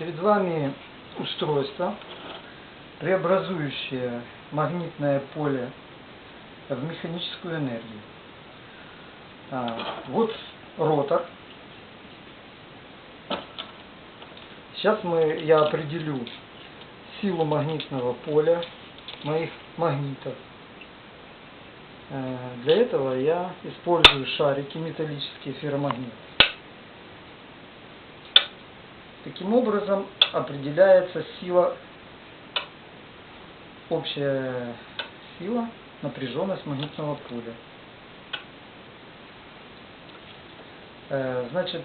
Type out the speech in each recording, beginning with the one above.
Перед вами устройство, преобразующее магнитное поле в механическую энергию. А, Вот ротор. Сейчас мы, я определю силу магнитного поля моих магнитов. Э, Для этого я использую шарики металлические ферромагниты. Таким образом определяется сила, общая сила, напряженность магнитного поля. Э, Значит,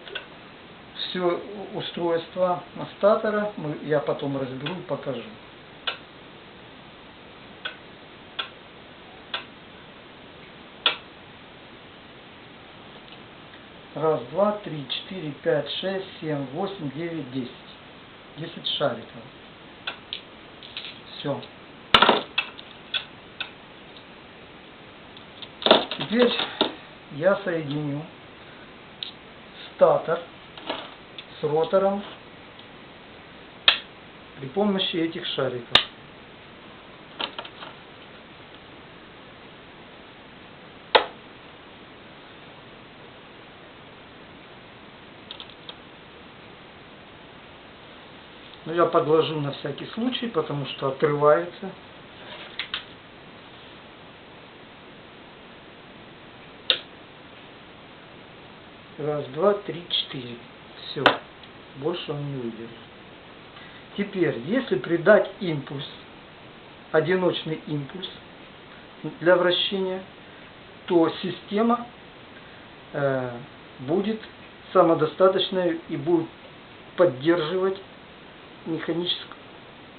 все устройство статора я потом разберу и покажу. Раз, два, три, четыре, пять, шесть, семь, восемь, девять, десять. Десять шариков. Все. Теперь я соединю статор с ротором при помощи этих шариков. Но я подложу на всякий случай, потому что отрывается. Раз, два, три, четыре. Все. Больше он не выдержит. Теперь, если придать импульс, одиночный импульс для вращения, то система э, будет самодостаточной и будет поддерживать механическое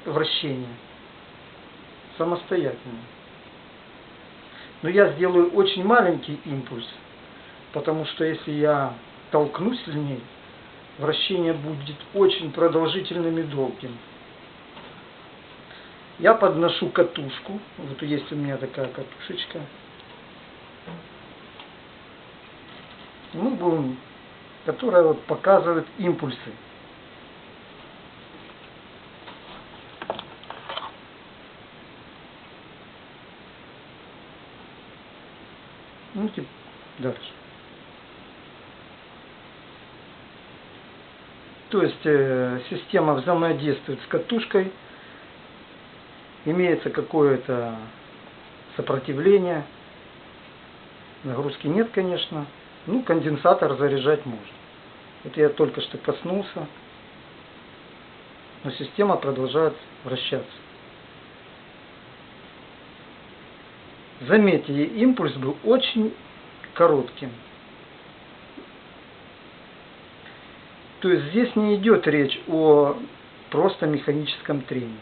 вращение самостоятельно. Но я сделаю очень маленький импульс, потому что если я толкну сильнее, вращение будет очень продолжительным и долгим. Я подношу катушку, вот есть у меня такая катушечка. Мы будем, которая вот показывает импульсы. Ну, типа, дальше. То есть э, система взаимодействует с катушкой, имеется какое-то сопротивление, нагрузки нет, конечно. Ну, конденсатор заряжать можно. Это я только что коснулся, но система продолжает вращаться. Заметьте, импульс был очень коротким. То есть здесь не идет речь о просто механическом трении.